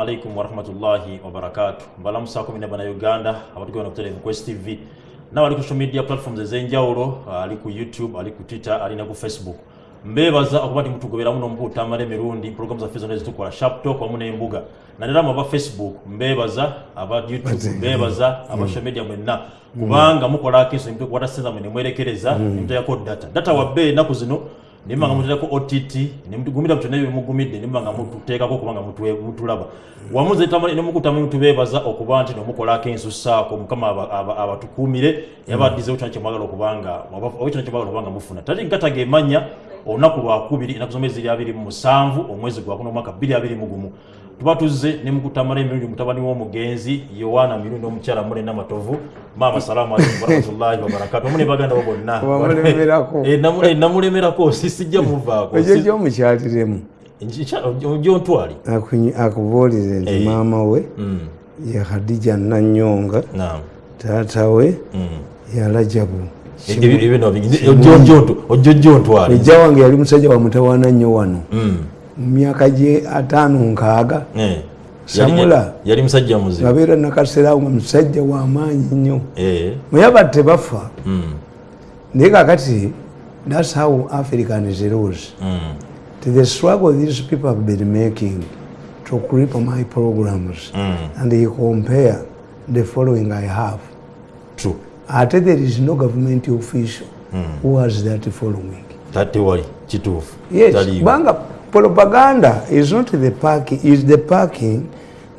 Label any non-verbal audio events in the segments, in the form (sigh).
alaikum warahmatullahi wabarakatu mbalamusaako mina bana uganda abatugenda ku televu quest tv nawe ali ku social media platforms ez'enjawulo ali ku youtube ali ku twitter ali ne ku facebook. Mbebaza okuba nti mutugoberamu n'omupuutamala emirundi program zaffe zonna ezitukola sharp talk wamu n'embuga naddala mu aba facebook mbebaza aba youtube mbebaza aba social media mwenna kubanga mukolako enso nimutekuwata senza mwe nemwerekereza nimuteyako data. Data wabbe ennaku zino nimba nga muteekako ott nimugumira byonna ebyo bimugumidde nimba nga mututeekako kubanga mutwe- mutulaba. Wamuze nemukutamu mutubeebaza okuba nti nomukolako ensusaako mukama aba- aba- abatukuumire yabaddizewo kyona kyemwagala okubanga oba kyona kyemwagala okubanga mufuna. Tati nkataga emanya olunaku lwakubiri enaku zomezi ziri abiri mu musanvu omwezi gwakuna omwaka bbiri abiri mu gumu tuba tuzze nemukutamala emirundi mutabani w'omugenzi yowaana mirundi omukyala mulena matovu maama salaamu alaikum warahmatullahi wabarakatu omune baganda bo bonna. Eh, eh, namulemerako si- sijja muvaako ekyo gyomukyatiremu gyontwali akubuulire nti Eh. maama we ye khadija nanyonga taata we Mm. yalajabu ojjo gyontwali ejja wange yali musajja wa mutawaana nnyo wano mu myaka gye ataano nkaaga Samula. yali musajja muzibu ngabeera nakaseerawo nga musajja w'amaanyi nnyo. Eh, muyaba tebafa mm, naye kakati thats how african zeros mm. to the struggle these people have been making to grip my programs Mm. and you compare the following i have. True. ate there is no government official who has that following. Tate wali kituufu. Yes kubanga propaganda is not the parking is the parking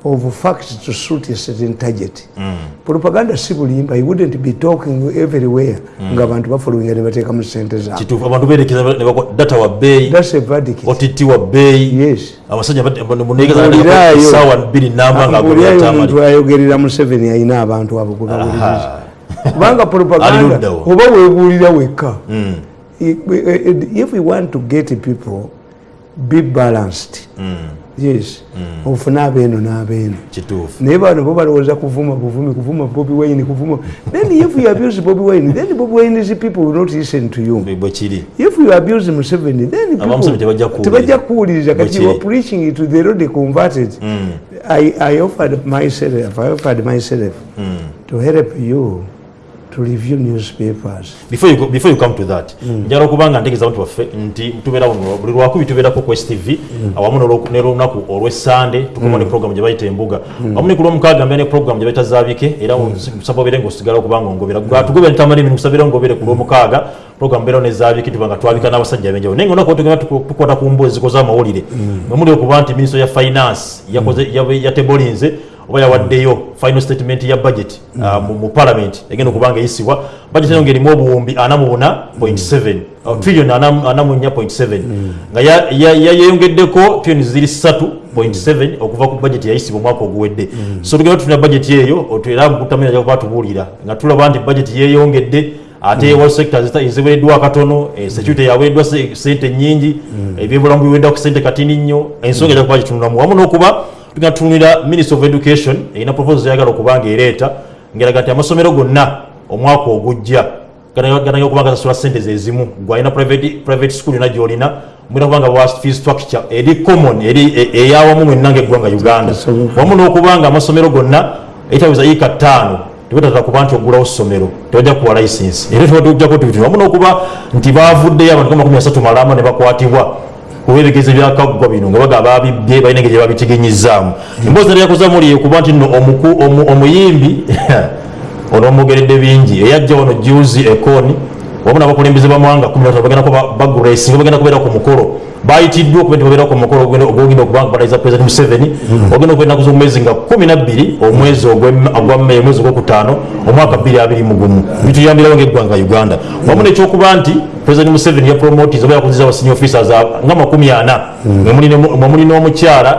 of facts to suit a certain target. Mm. propaganda si bulimba you wouldn't be talking everywhere. Nga abantu bafollowing ne bateekamu sente zaabwe kituufu abantu berekeza ne bako- data wa bei. that's a verdict. Ott wa bei. yes. Abasajja Mbuulirayo. sawa bbiri namba nga omuntu agobyatamali ayogerera museveni alina abantu abo bawuliriza. Kubanga propaganda oba webuulira wekka. Mm, I- i- if we want to get people be balanced. Mm, yes. Ofune abeeno n'abeeno naye bano bo balowooza kuvuma buvumi kuvuma bobi wine kuvuma. Then if you abuse bobi wine then bobi wine's people will not listen to you. If you abuse museveni then tebajja kuwuliriza. Kati you are preaching to the road converted. Mm, I, I offered myself, I offered myself mm. to help you to review newspapers. before you, go, before you come to that njala okubanga ntegeeza abantu baffe nti tubeera wano buli lwakubi tubeerako quest tv awamu n'olwo- n'olunaku olw'essande tukoma ne program gye bayita embuga. Awamu ne ku lwomukaaga mbeera ne program gye bayita zaabike era nsaba obeere ngaosigala okubanga ongobera. Gatugobera nitamala emirimu kusabira ngobere ku lwomukaaga program mbeera ne zaabike tuba nga twabika n'abasajja abenjawulo. Naye nga olunaku tugenda tukwata ku mbuzi zikoze amawulire. Mwe muli okuba nti minisito ya finance yatebolinze oba yawaddeyo final statement ya budget uh, mu, parliament egenda okubanga eyisibwa. Budget eyo ngerimu obuwumbi 44.7 uh, trillion 44.7 nga ya- ya- ya- yeyongeddeko trillion ziri 3.7 okuva ku budget yayisibwa omwaka oguwedde. So tugenda tufuna budget eyo era mukutamira jakuba tubuulira nga tulaba nti budget yeyongedde ate mm. sectors eziwereddwa katono eh, security yawereddwa se- sente nyingi ebyobulamu biwereddwa ku sente katini nnyo ensonga ejja kuba gitunulamu. Wamu n'okuba tugenda tutunulira minister of education erina proposal yagala okubanga ereeta ngeraga nti amasomero gonna omwaka ogujja ganagala okubanga gasasula sente zezimu gwalina private, school yona gyolina mwina kubanga wa fee structure eri common eri e- eyawamu mwenna ngaeggwanga uganda. Wamu n'okubanga amasomero gonna eitaweza yiika ttaano tebatatala kuba nti ogulawo ssomero tebajja kuwa license. Era tebajjako tibitino wamu n'okuba nti bavuddeyo abantu nga 13 malama ne bakwatibwa kuba ebigezo byakaggwa bino nga baga babibye balina engeri babitegenyizaamu emboozi nali yakoza muli kuba nti omu- omuyimbi (laughs) ono omugeredde bingi. Eyajja wano juzi ekoni wamu n'abakulembeze bamwanga 13 bagenda kubeera ku mukolo. Bayitiddwa okuba nti babeera ku mukolo ogenda- ogwogenda balayiza president museveni ogenda okuba ennaku z'omwezi nga 12 omwezi ogw'em- ogwa meyi omwezi ogwokutaano omwaka 2021 bituyambirawo ngaeggwanga uganda. Wamu nekyokuba nti president museveni yapromotis oba yakuziza abasini officers nga 40 mwe muli ne- mwe muli n'omukyala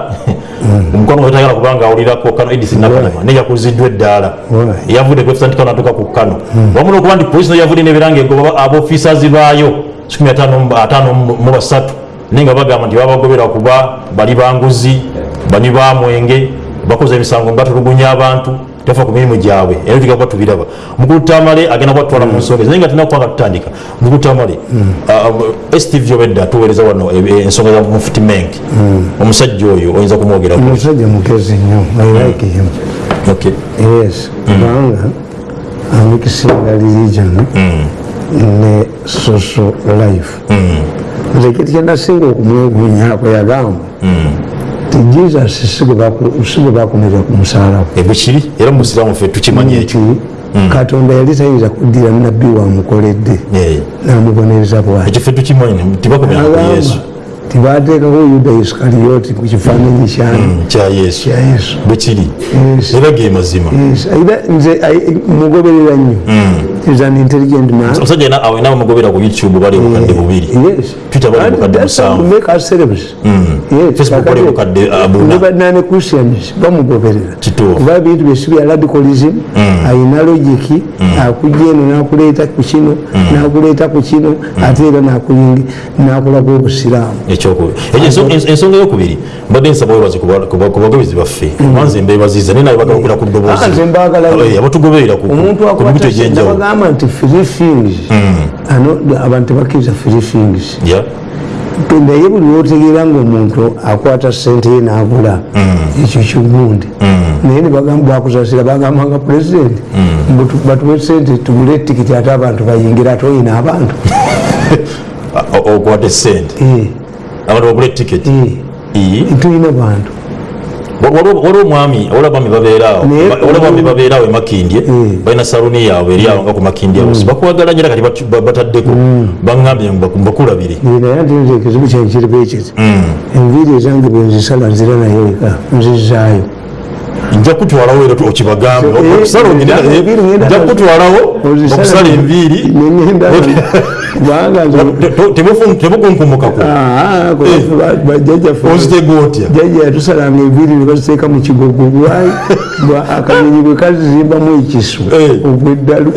omukono gwe tayagala kubanga awulirako kano edis nakanama naye yakuziddwa eddaala. Right. yavudde ku efisanti kano atuuka ku kano. Wamu n'okuba nti polisi no yavudde n'ebiranga egoba abofisazi baayo 53 mu basatu naye nga bagamba nti babagobera kuba bali banguzi bani ba mwenge bakoze emisango nga batulugunya abantu tebafa ku mirimu gyabwe era tuga kuba tubiraba mukulu tamale agenda kubatwala mu nsonga naye nga tulina kubanga tutandika mukulu tamale stv obedda tuweereza wano e- e- ensonga za mufuti menk. Omusajja oyo oyinza kumwogerako. Omusajja mugezi nnyo i like him. Okay. yes kubanga amikisinga religion ne social life. Nze kyenasinga okumwegulnyako yagamba ti jesus si gwe bakomera ku musalaba ebyo kiri era musiraamu ffe tukimanyi ekyo nti katonda yali tayinza kuddira nabbi wamukoledde namubonereza bwati. Ekyo ffe tukimanyi tibakomera ku yesu. tibateekako yuda isikaliyoti ku kifaananyi kyani kya yesu. Kya yesu. Bwe kiri? Yes. era ge mazima. Era nze mugoberera nnyo is an intelligent man. Omusajja yena awe nawe mugobera ku youtube bali bukadde bubiri. Twitter bali And bukadde that's how musanvu. we make our celebs. Yes, Facebook bali kakati, bukadde, uh, buna. ne bannane Christians. Bamugoberera. Kuba bintu byesi bya radicalism. Ayina logiki akujja eno nakuleeta ku kino nakuleeta ku kino ate era nakulaku obusiraamu. Ensonga eyokubiri mbadde nsaba webazi ku ba- ku ba- ku bagobezi baffe. Wanze mbebaziza naye naye bagalukira ku ddoboozi. Abatugoberera ku mibito egyenjawulo akubagamba nti free things. Ano abantu tebakkiriza free things. Naye buli lwotegeera ngaomuntu akwata sente ye n'agula ekyo kigundi naye nebagamba bwakusasira bagambanga pulezidenti batuwe sente tugule etikiti ate abantu bayingira ate oyina abantu. (laughs) Okwata esente Eh, abantu bagula etiketi eh, tulina bantu olwabami babeeraawo emakindye mm. balina saluni yaabwe eryawo nga ku makindye mm. bakuwagalanye era kati bataddeko. Mm. Baŋambye bakulabire naye ate nze ekizibu kyenkiriba ekiti enviiri ezange bwenzisala nzira naye eka nzizaayo. Nja kutwalawo era okibagambe eh, eh, okusala okusala enviiri. (laughs) nengenda kubanga nze Te- te- temufu- temukunkumukako kwe ba- bajjajjaffe ozitega otya jajja yatusalanga enviiri ne baziteeka mu kigogo lwayi bwa (laughs) akanyonyi bwe kazimbamu ekisu ogweddalu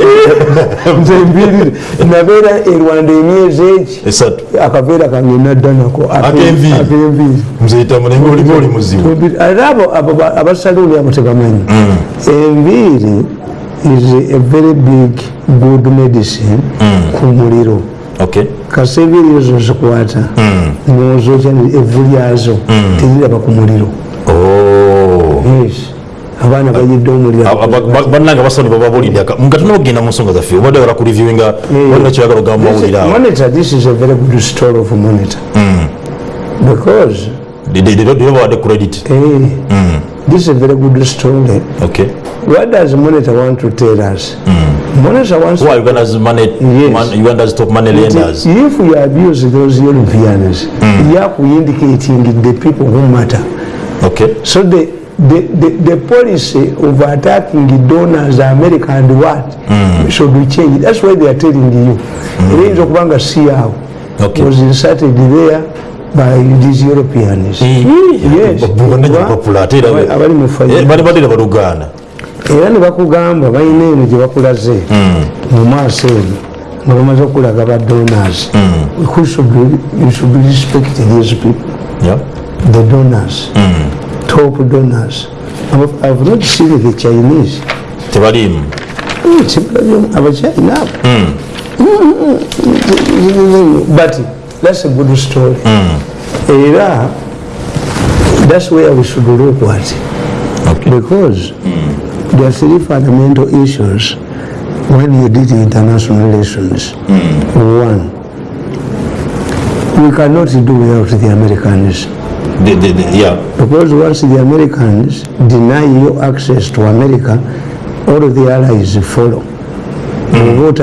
(laughs) nze enviiri nabeera rwanda emyezi eki esatu. Akaveera kange nadda nako. Ake- Ak'enviiri. ak'enviiri nzeyitamu naye olima oli muzibu. ate abo abo ba- abasaluuni abo tebamanyi enviiri is a very big good medicine ku muliro okay kasi enviiri mm. zikwata nozokya evvu lyazo teriraba ku muliro Oh. Yes. abaana bayidde omuliro Aba- ba- baba boli basoni bababulidde aka- nga tunogenda mu nsonga zaffe obadde wala kureviewinga walina kyoyagala ogamba mawulire awo monitor this is a very good story of monitor mm. because era babadde credit eh, this is a very good story. Okay. What does monitor want to tell us? Monitor wants who are uganda's money Yes. man, uganda's top money lenders? if you abuse those Europeans you are indicating the people who matter. Okay. So the, the, the, the policy of attacking the donors, America and what, should be changed. That's why they are telling you. Range of Banga Siao Okay. was inserted there by these Europeans. Ate era Abali- abali mu Eh, baluganda era ne bakugamba balina eno gye bakulaze. Mu maaso eno nga bamaze okulaga ba donors. You should be respecting these people. The donors. Top donors. I've, not seen the Chinese. Tebaliimu. Abachina but that's a good story era that's where we should look at Okay. because there are three fundamental issues when you did international relations hmm. one we cannot do without the americans The- the- the- yeah. Because once the Americans deny you access to America, all of the allies follow. Hmm.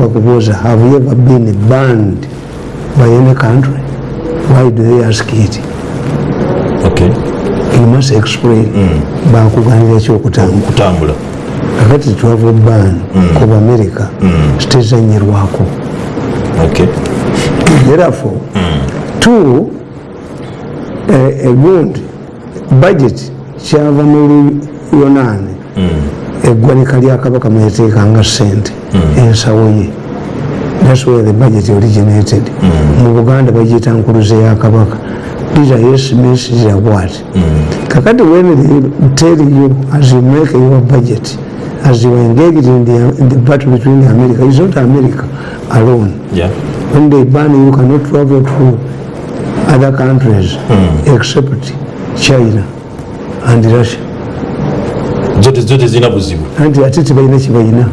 Bakubuuza, have you ever been banned by any country? Why do they ask it? okay You must explain. Bakuganira ekyokutambula. kutambula Kakati travel ban kuba America tezanyirwako. okay Therefore, two, eh, a good budget kyava mu luyonaani eggwanika lya kabaka mweteekanga sente ensawo ye thats where the budget originated. Mu buganda bagiyita nkuluze ya kabaka. These are yes means these are what kakati when they tell you as you make your budget as you engaged in the, in the battle between america it's not america alone. Yeah. when they ban you cannot travel to other countries except china and russia. Zote zote zina buzibu. Anti ate tebalina kibalina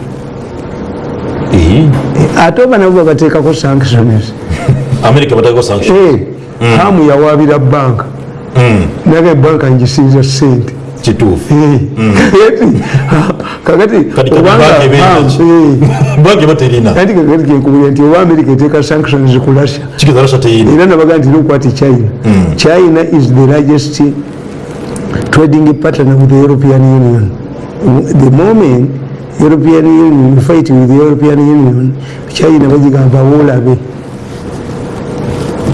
Eh, ate oba nabo babateekako sanctions. America sanctions. Sanction mm. hamu yawabira banka. Naga banka ngisinza sente kituufu. Eh, (laughs) eti, kakati eh, (laughs) anti kakati kenkubulira nti oba america eteeka sanctions ku russia. Era nabaga nti lokwati china. China is the largest trading partner with the european union. The moment european union you fight with the european union china bagigamba wolabe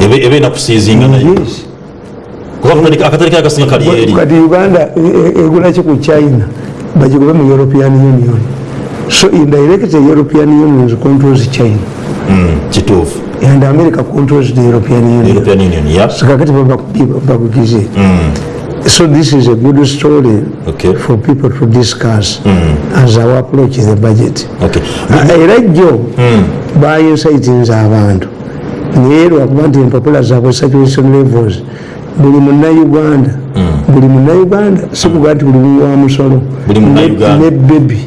ebe ebe nakusiizinga nayo yes ke akasinga kali eri kati uganda egula e- egulaki ku china bagigube mu european union so indirectly european union controls china Mm, kituufu and america controls the european union european union yeah. so kakati bakugize so this is a good story Okay. for people to discuss as our approach the budget. Okay. Ah, era jjo bainsitinze abantu naye lwakuba nti empapula zaabwe saturation levels. Buli munnauganda buli munnauganda sikuga nti buli muwa musolo. Buli munnauganda. ne bebi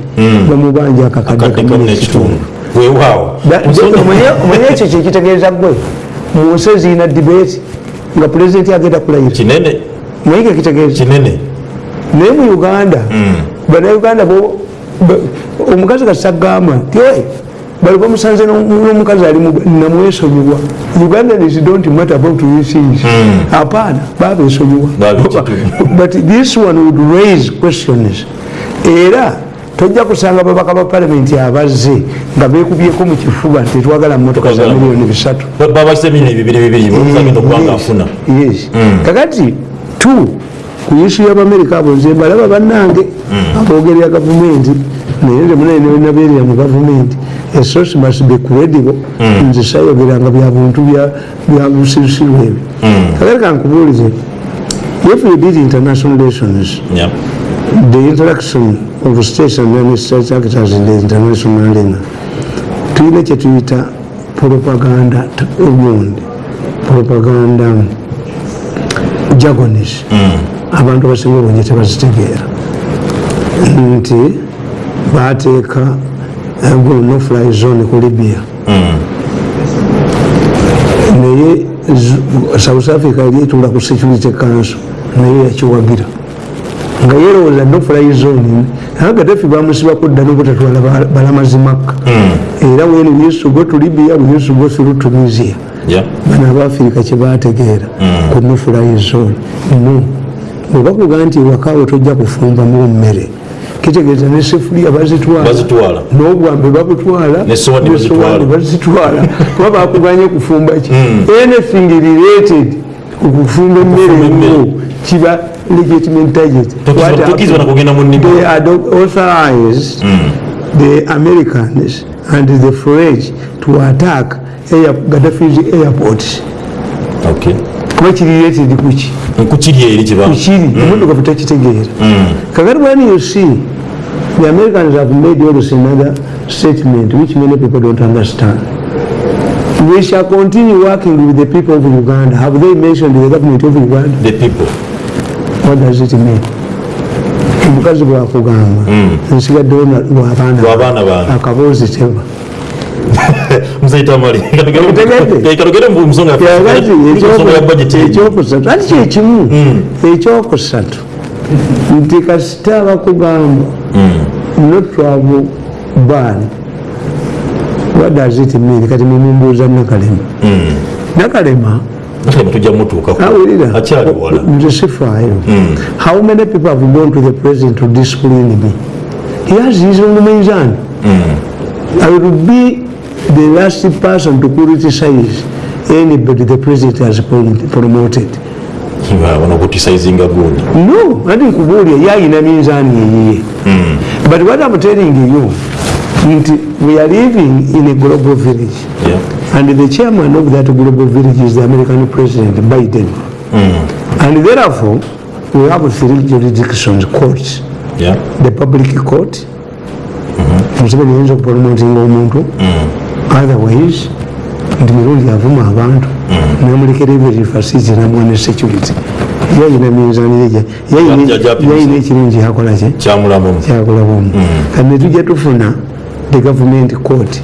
bamubanja akakadde kadde kamu kamu n'ekitundu n'ekitundu weewaawo Da- omanye omanye ekyo (laughs) kyekitegeeza gwe. Mu nsi eziina debate. Nga pulezidenti agenda kulayira manye kekitegeeza kinene naye mu uganda. Bannayuganda bo- ba- omukazi kasagamba nti "Oi, bali bamusanze n'om- n'omukazi ali mu- namwesonyiwa ugandans don't matter about these things apaana babesonyiwa (laughs) but this one would raise questions. Era tojja kusanga babaka ba palamenti abazze nga bekubyeko mu kifuba tetwagala motoka za Twagala. miliyoni bisatu. Bibiri bibiri bagenda okubanga afuna. Yes. Kakati tu ku isu y'abamerika abo nze mbalaba bannange abogerera gavumenti naye wenabeerera mu gavumenti. Esosi must be credible. Nze sayogeranga bya buntu bya- busirusiru ebyo. Kakati kankubuulize if you did international relations Yeah. the interaction of states and then state actors in the international arena tulina kyetuyita propaganda ogundi propaganda jagonis abantu abasinga obungi tebazitegeera nti bateeka no fly zone ku libya naye south africa yali etula ku security council naye yakiwagira nga yerowooza nofly zone naye gadafi bamusibako dda nobutatwala balamazi balamazimaka era when we used to go to libya we used to go through tunisia. Bano abaafirika kyebategeera ku nofulayi zone. No. Oba kuga nti wakaawo tojja kufumbamu mmere kitegeeza ne sefuliya bazitwala. N'obwambe babutwala Ne sowaani bazitwala. (laughs) kuba bakuganye kufumba ki? Anything related ku kufumba emmere yo kiba legitimate target. They had authorized the Americans and the French to attack Gaddafi's airport. Kuba kiri related kuki kukiri kiba? Kukiri emotoka tutakitegeera kakati when you see the Americans have made always another statement which many people don't understand. We shall continue working with the people of Uganda. Have they mentioned the government of Uganda? The people. What does it mean? Omukazi bwakugamba nsigaddewo na- lw'abaana akaboozi teba kalogere ekyokusatu kyekimu ekyokusatu nti kasita bakugamba not travel ban mean kati mumumbuuza nakalema. Nakalema? Nakalema tujja mutuukako awulira. Akyali wala. nze sifaayo how many people have gone to the president to discipline me? He has his own mizan i will be the last person to criticize anybody the president has promoted no ati nkubuulya yayina minzaani eyiye but what i'm telling you nti we are living in a global village. Yeah. and the chairman of that global village is the american president biden. And therefore we have three jurisdictions courts. Yeah. the public court. Museveni yinza okupromotinga omuntu otherwise nti mirundi avuma abantu. Namulekera everifasiti namwana security. Yayina minzanire yayina ekirungi yakolaki kyamulamumu kyakulabamu kati netujja tufuna the government court.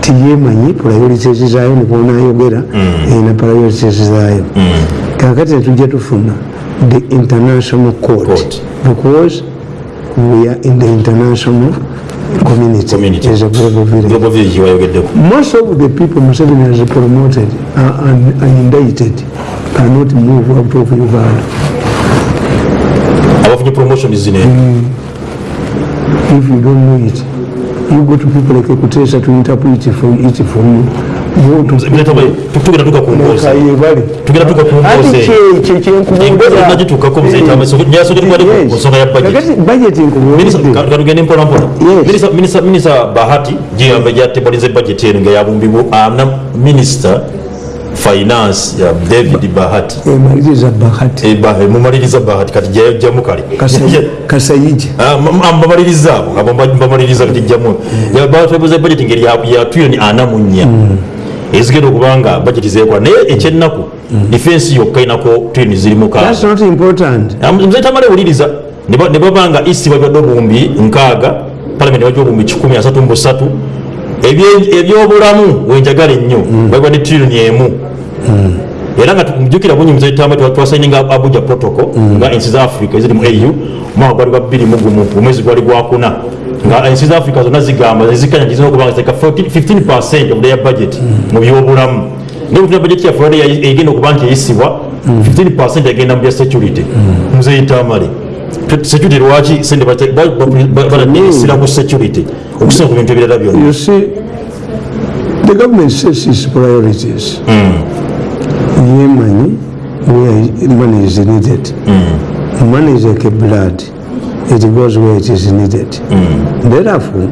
Tiyemanyi priorities zayo nikwonayogera erina priorities zayo kakati netujja tufuna the international Court. because we are in the international community, Community. as a global village. Global village most of the people Museveni has promoted uh, and, and indicted cannot move out of Uganda abafunye promotion zino if you don't know it you go to people like Ekutesa to interpret it for it for you tugenda tuka ku mboozi Kayebale tugenda tuka ku ati mboozi kye kye Engozi nagituukako muzeeta nyasogerwali ku nsonga ya budget budget nkubuulidde katugende mpola mpola Yes. Minisita- minisita minisita bahati giyamba gyatebaliza budget eno nga yabumbibwa ana minisita finance ya david bahati emaliriza bahati Eh, Bah- mumaliriza bahati kati jajjamu kale kasayija Ah, m- m- mbamaliriza abo abo mba- mbamaliriza kati jjamu batwebuza budget ngeri ya- ya trilioni ana mu nnya ezigenda okuba nga budget zeekola naye ekyennaku defense yokka inako trilioni ziri mukaaga that's not important. Nze tamale wuliriza ne ba- ne baba nga isi babadde obuwumbi nkaaga palamenti bajja obuwumbi 133 Ebye- ebyobulamu wenjagala ennyo babadde trillioni emu. Era nga mujukira bunyi muze tamba twasaininga abuja protocol nga ensi za africa eziri mu au omwaka gwali gwa 21 omwezi gwali gwakuna nga ensi za africa zonna zigamba zikanya gizina okuba nga ziteka 15 percent of their budget mu byobulamu. Naye butuna budget yaffe wadde egenda okuba nti eyisibwa 15 percent egenda mu bya security. Muzeyitamale security lwaki sente baladesira ku security? Okusinga ku bintu ebirala byonna. The government sets its priorities. Yemenyi, where money is needed. Money is like a blood. It goes where it is needed. Therefore,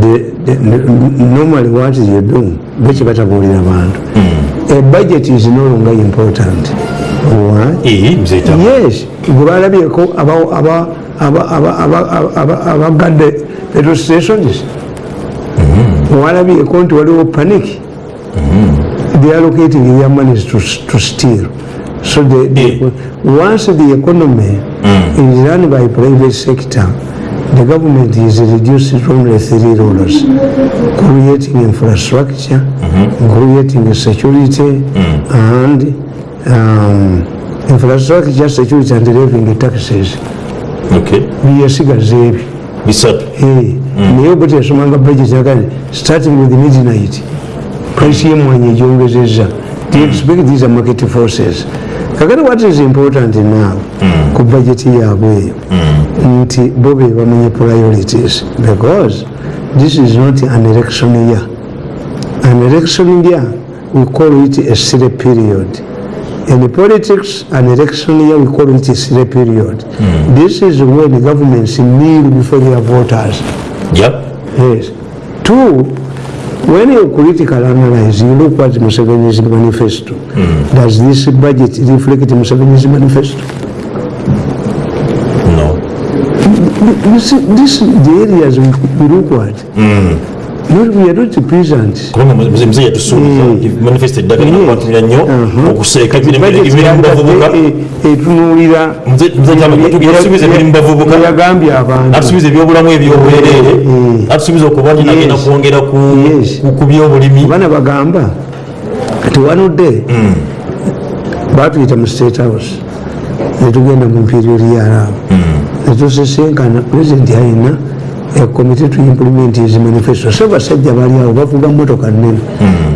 the, the, normally what you do, which batabuulira abantu. A budget is no longer important. Why? Yes gwe balabyeko aba- aba- aba- aba- aba- aba- abagadde petrol stations walabyeko nti waliwo panic they are allocating their money to, to steal so the, the, once the economy mm. is run by private sector the government is reduced to only three rulers, creating infrastructure mm -hmm. creating security mm. and um, infrastructure security and levying taxes. Okay. We ebyo bisatu naye obuti yasomanga budget yagali starting with midnight. Price y'emwanyi egyongezeza they expect these are market forces kakati what is important now ku budget yaabwe eyo nti bo be bamenye priorities? Because this is not an election year. An election year we call it a silly period. In politics an election year we call it a silly period. This is when governments kneel before their voters. Ja Yes. Two, when you critical analyze, you look at Museveni's manifesto. Does this budget reflect Museveni's manifesto? no This, this the areas we, look at. Not, not present. muze yatusuubiza Mm. manifesto eddagala Yes. nakwatumira nnyo okuseeka emirimu bavubuka. yagadde, eh, etunuulira. Yatusuubiza emirimu mu bavubuka. yagambye abantu. Natusuubiza ebyobulamu ebyobwerere. Mm. natusuubiza okuba nti nagenda kwongera ku byobulimi. Bana bagamba kati wanudde? Batuyita mu state house netugenda mu imperial yaraabo netusesenkana president alina committee to implement his manifesto so basajja bali awo bavuga motoka nene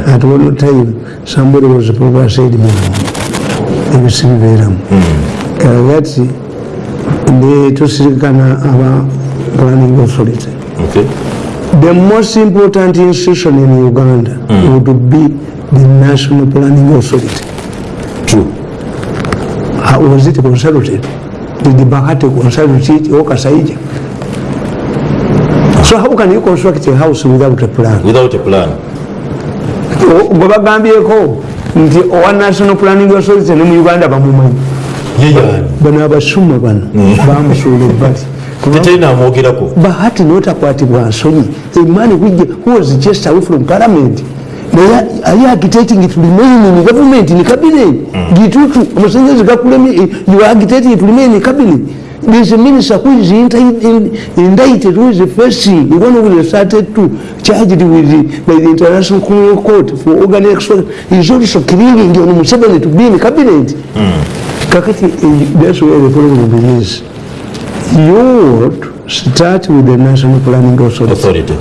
at one time somebody was probably said mu ebisi bibeeramu kakati netusirikana aba planning authority Okay. The most important institution in Uganda mm. would be the National Planning Authority. True. How was it consulted? Did the Bahati consult it okasaija Kasaija? So how can you construct a house without a plan? without a plan. Gwe bagambyeko nti owa national planning authority ne mu uganda. Bamumanyi bano abasuma bano bamusuula ebbali. Teteri namwogerako bahati notakwatibwa nsonyi emani who was just away from parliament naye ali agitating to remain in government in cabinet? Gitutu amasanyalaze gakuleme you are agitating to remain in cabinet a minister who is indicted, who is facing one who the started to charged with the, by the international criminal court for organization. Is also killing on Museveni to be in the cabinet kakati eh, that's where the problem is you would start with the national planning authority. Authority.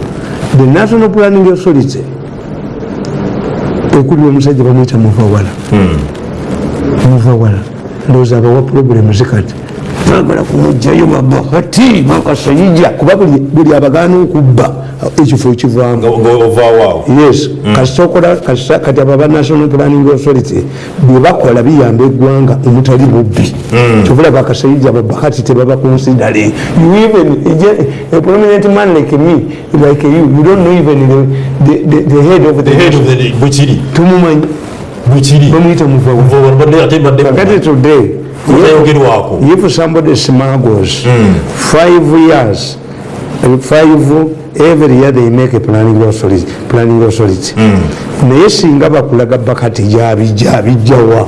The national planning authority. Okuli omusajja bamwita muvawala muvawala ndowooza abawa problems zikati bagala kumugjayo babahati makasayija kuba buli- abagaana okubba ekifo ekivaamu ngaovaawo yes kasitokola kati abo aba national planning authority byebakola biyamba eggwanga omutali bubbi. Kyovulaba akasayija babahati tebaba considering you even a prominent man like me like you you don't know even the, the, the, head of the, the head of the tumumanyi. Bamuyita kakati today tayogerwako if somebody smuggles five years uh, five every year they make a planning authority planning authority naye singa bakulaga bakati gyabijja abijjawa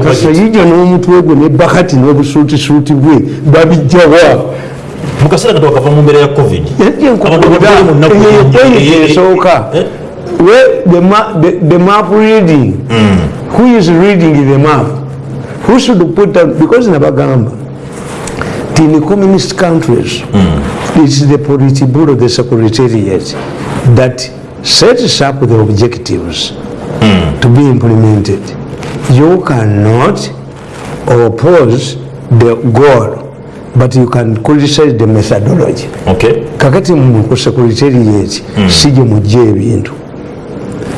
kasayija n'omutwe gwe ne bakati n'obusuutisuuti bwe babijjawa mu kaseera kati wakava mu mbeera ya covid Abantu esooka Eh? Where the, ma the, the map reading? Mm. who is reading the map? Who should put down because nabagamba ti in communist countries mm. it's the politburo the secretariat that sets up the objectives mm. to be implemented. You cannot oppose the goal but you can criticize the methodology. Okay. Kakati mu secretariat sije mujja ebintu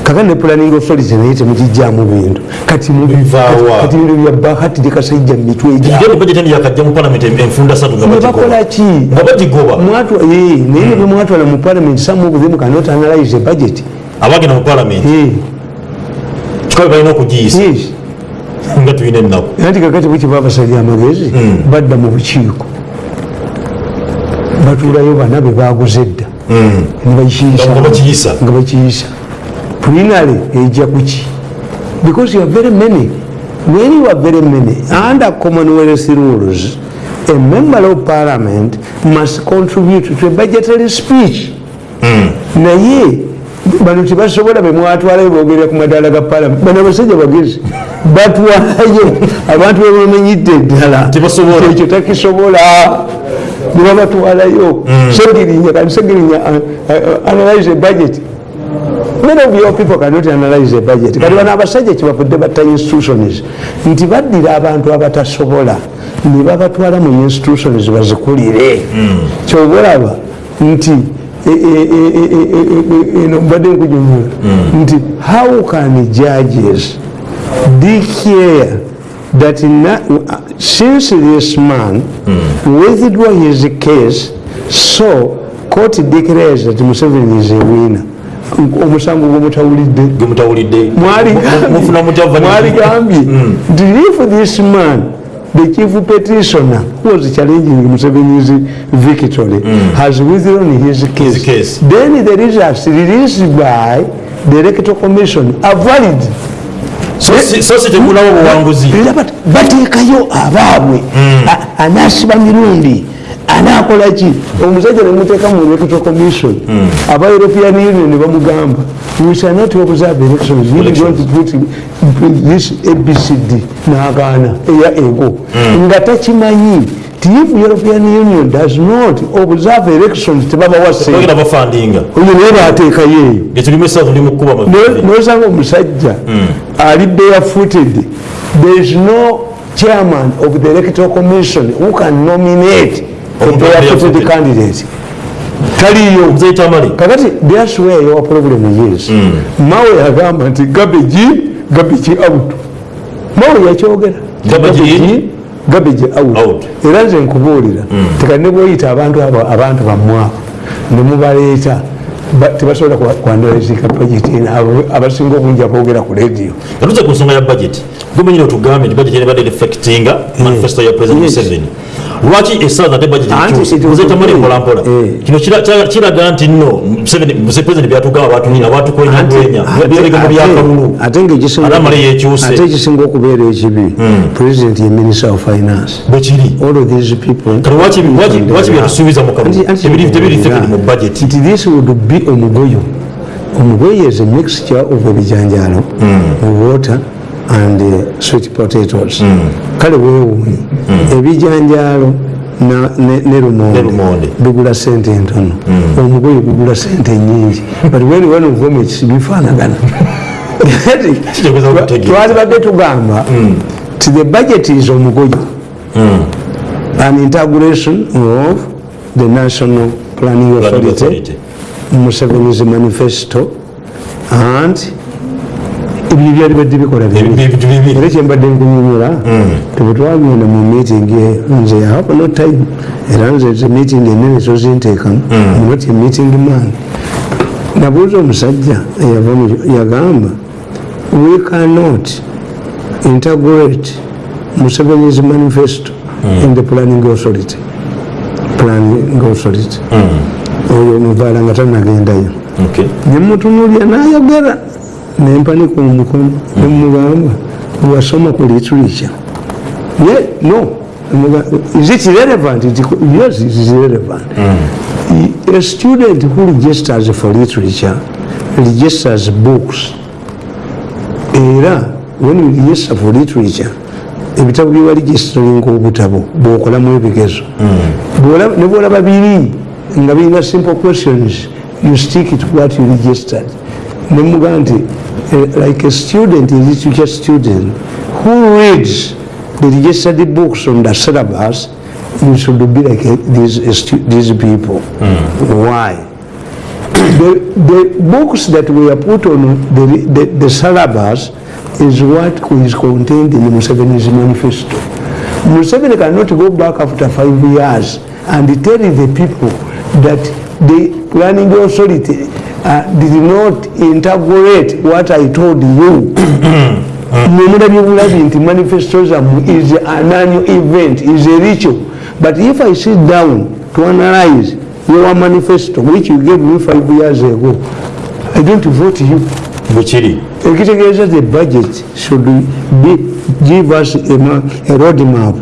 kakati ne planning authority naye temugijjamu bintu. Kati mu- Bivaawa. kati bintu bya bahati tekasajja mu mitwe ide gyabwe budget endi yakajja mu parliament enfunda satu nga nebakola bagigoba. ki? Nga bagigoba. Mwatwa- eh, naye ne bemwatwala mu parliament them cannot analyze budget. Abagenda mu parliament? Eh, kikabe balina okugiyisa (laughs) nga tulina ennaku. Anti kakati bwe kiba basalya amagezi badda mu bukiiko. Batuulayo bana be baguze dda Nga- nga bakiyisa. Plinary ejja kuki because you are very many. When you are very many. Under commonwealth rules a member of parliament must contribute to a budgetary speech. Naye bano tebasobola bemwatwalayo bogerera ku madaala ga parliament. Bano abasajja bagezi batwalayo. Abantu bebamanyidde eddala ekyo takisobola. Nebabatwalayo. Segirinya kandi segirinya uh, uh, analyze budget many of your people cannot analyze a budget kati bano abasajja kyebavudde batta institutions nti baddira abantu abatasobola ne babatwala mu institutions bazikulire. Kyobalaba nti e- e- e- e- eno mbadde nkujunyula nti how can judges declare that na, since this man withdraw his case so court declares that Museveni is a winner omusango gwomutawulidde gemutawulidde Mwali- mufuna mutava mwaligambye nti if this man the chief petitioner who was challenging Museveni's victory has withdrawn his case, His case. then the results released by the electoral commission are valid so si- so si temulawo buwanguzi era bat- bateekayo abaabwe A- anaasiba mirundi anaakola ki? Omusajja nemuteeka mu electoral commission. Aba european union bamugamba we shall not observe elections. If you don't put this abcd n'agaana eya ego nga takimanyi if european union does not observe elections tebabawase bagenda bafandinga. Oyo naye baateekayo. Eyo nosanga omusajja ali barefooted. There is no chairman of the electoral commission who can nominate a Omuntu barefooted barefooted. candidate taliyo. Kakati that's where your problem is mawe yagamba nti gabeji gabeji out. Mawe yakyogera. Gabeji out. Era nze nkubuulira tekati ne bwoyita abantu abo abantu bammwabo ne mubaleeta. ba- tebasobola kwandaizika bajeti eno. Abasinga obungi aboogera ku radio. Yatuze ku nsonga ya budget. Gumenyine otugambye nti budget ebadde reflectinga manifesto ya president Yes. museveni. Lwaki budget was muzetamali okay. mpolampola. Eh. kino kira- kira- kiraga nti nno president byatugamba abatukwenyagwenya byerega mu byakalulu ate ngaekisinga- Ate amala yekyuse. ate ekisinga okubeera ekibi. President ye minister of finance. Bwekiri all of these people lwaki byatusuubiza mu kalulu? Anti- anti- Tebiri- tebiri reflected mu budget be omugoyo omugoyo is a mixture of ebijanjalo water and uh, sweet potatoes. Kale weewuunye. Ebijanjalo na- ne- lumonde. Bigula sente entono. Omugoyo gugula sente nyingi but when one of them bifaanagana. (laughs) Twalibadde tugamba ti the budget is omugoyo an integration of the national planning Authority. Museveni's manifesto. And? Ebyo bikola bibiri. ebintu bibiri era kyembadde nkunyumira tebwetwagenda mu meeting nze have no time. Era nze ze meeting enene tozinteekamu not a meeting man. Nabuuza omusajja eyava yagamba we cannot integrate museveni's manifesto in the planning authority. Planning authority oyo omuvaala nga tanagendayo nemutunulya nayogera nempanika omukono nemugamba wasoma ku literature ye no is it relevant yes it is relevant a student who registers for literature registers books. Era when you register for literature ebitabo byewa registeringa obutabo bwokolamu ebigezo. Bw'ola- ne bwolaba biri nga birina simple questions you stick to what you registered. Nemuga nti eh, like a student a literature student? Who reads the registered books on the syllabus? You should be like eh, these, eh, these people. Why? The, the books that were put on the, the, the syllabus is what is contained in Museveni's manifesto. Museveni cannot go back after five years and tell the people that the planning authority uh, did not integrate what I told you. (coughs) Memorable bulabi nti manifesto zammwe is an annual event, is a ritual. But if I sit down to analyze your manifesto, which you gave me five years ago, I don't vote you. bwekiri ekitegeeza the budget should be, give us a, a road map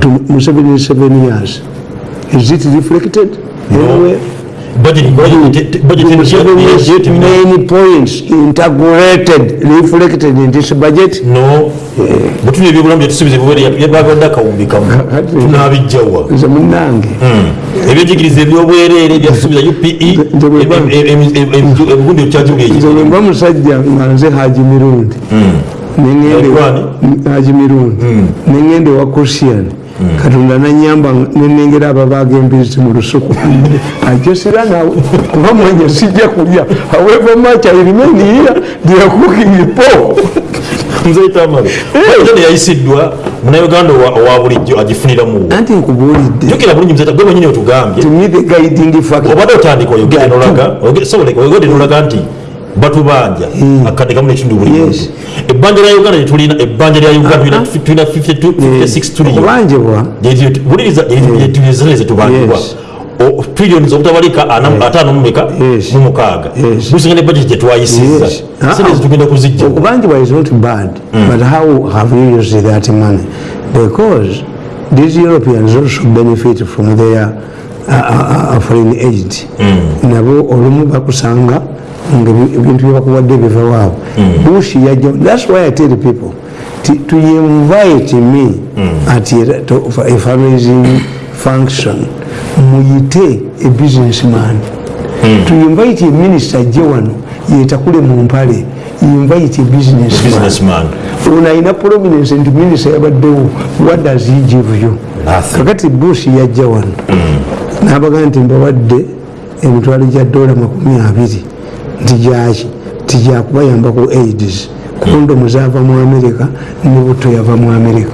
to Museveni seven years. Is it reflected main points integrated, reflected in this budget. no. Butuli ebyobulamu byetusuubiza byebagwadde akawumbi kamu tunabijjawa nze munnange ebyenjigiriza ebyobwereere byatusuubiza upe Nze bwe mba- ebigundi nze ekyajubuleki bwe mba musajja nga nze haji mirundi. Alikuwani? haji mirundi. Neŋŋende wa christian katonda nanyamba nenengera ababaga embizi mu lusuku. Ajosira nawe kuba mwenge sijja kulya. However much I remain here they are cooking pork. Nze tamale budget yayisiddwa munauganda owa bulijjo agifuniramu anti nkubuulidde. Jukira bulungi mzeta gwe mwenyini otugambye. Obadde otandika oyogere nolaga nti batubanja akadde kamu nekitundu buli muntu Yes. ebbanja lya uganda tulina ebbanja lya uganda tulina- tulina 52 56 trillion. Okubanjibwa buliriza ezale zetubanjibwa Yes. trillions obutabalika ana- ataano mumeka Yes. mu mukaaga. Yes. gusinga ne budget gyetwayisiza Yes. sente zitugenda kuzijja. Okubanjibwa is not bad but how have you used that money? Because these europeans also benefit from their uh, uh, uh, foreign aid. Nabo olumu bakusanga nga ebi- ebintu byebakuwadde biva waabwe bush yajja thats why i tell people ti- to invite me at a, fundraising function. Muyite a businessman. To invite a minister ajje wano yetakule mu mpale invite a businessman. Businessman. Ono alina prominence nti minisita yabaddewo what does he give you? Kakati bush yajja wano. Nabaga nti mbawadde emitwalo gya dola makumi abiri nti gyaki tijakubayambako aids. Kondomu zava mu amerika ne buto yava mu amerika.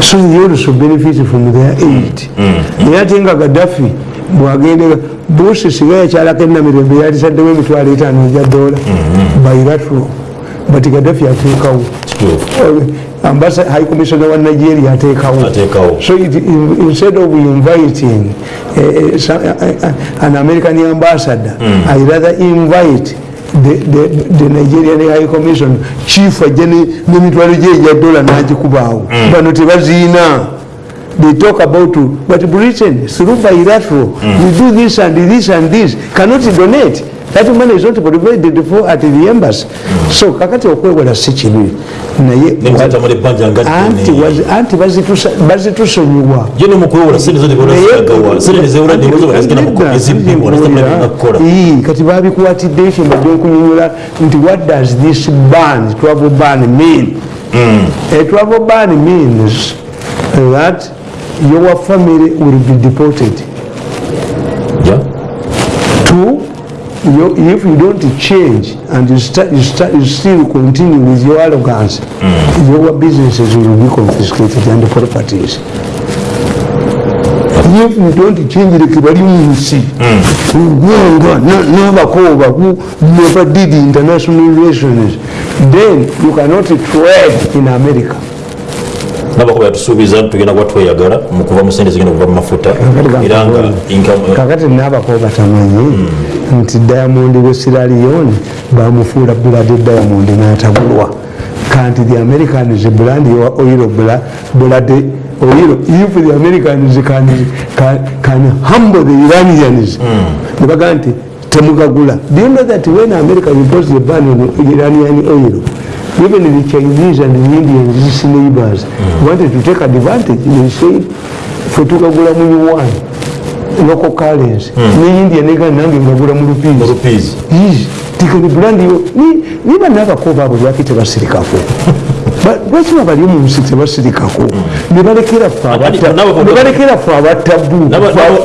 So they also benefit from their aid. Naye ate nga gaddafi bwagendera bush singa yakyalako enamirembe yalisaddewo emitwalo etaano egya dola. Bairatro but gadafi ateekawo kituufu high commissioner wa nigeria ateekawo. So it, in, instead of inviting uh, uh, some, uh, uh, an American ambassador, mm. I rather invite the, the, the Nigerian High Commission chief ajene nemitwalo gye ya dola n'agikubaawo bano tebaziina they talk about but Britain through bilateral mm. we do this and this and this cannot donate that money is not provided for at the embassy. So kakati okwewala si kibi naye anti bazitusonyiwa kati babikwatidde ekyo mbadde nkunyonyola nti what does this ban travel ban mean? A travel ban means that your family will be deported. Ja? two you, if you don't change and you, start, you, start, you still continue with your arrogance your businesses will be confiscated and properties. If you don't change leke bali mu nsi ugwanga n'abakooba who never did international relations then you cannot trade in america. Nabakuba yatusuubiza tugenda kuba tweyagala mu kuva mu sente zigenda kuva mu mafuta. Era nga kakati n'abakooba tamanyi nti diamond we Sierra Leone bamufuula bulade diamond n'atabulwa kanti the americans brand your oil blood oil if the americans can, can, can humble the iranians. Nebagaa nti temugagula. Do you know that when america imposed the ban on iranian oil even the chinese and the indians these neighbors wanted to take advantage. They said fe tugagula mu yuan local currency ne india nega nange ngagula mu rupees rupees Yes, tikani brand yo. Ni niba n'abakooba abo lwaki tebasirikako Ba- (laughs) lwaki babali omu nsi tebasirikako ne balekera ffe